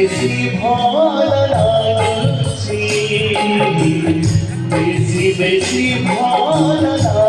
বেশি বেশি ভালো লাগছে বেশি বেশি ভালো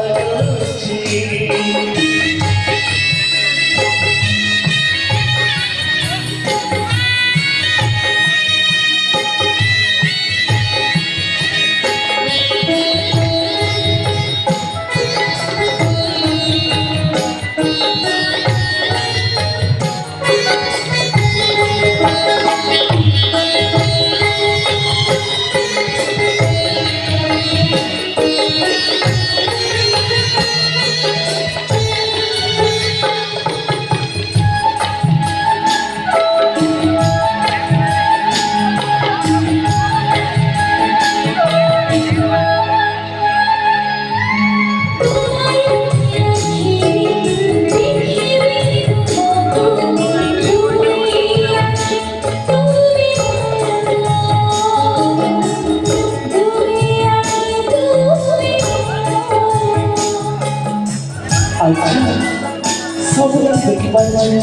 sự quay quay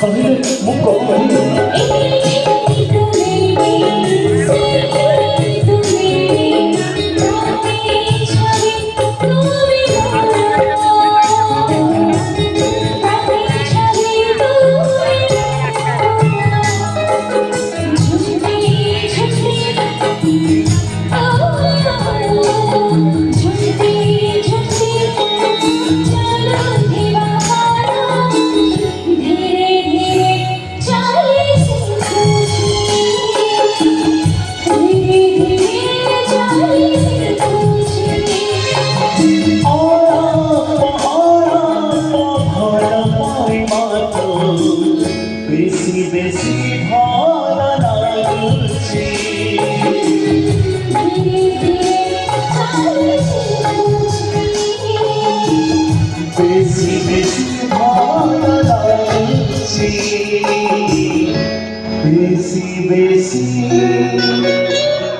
còn như muốn cổ mình livre sim.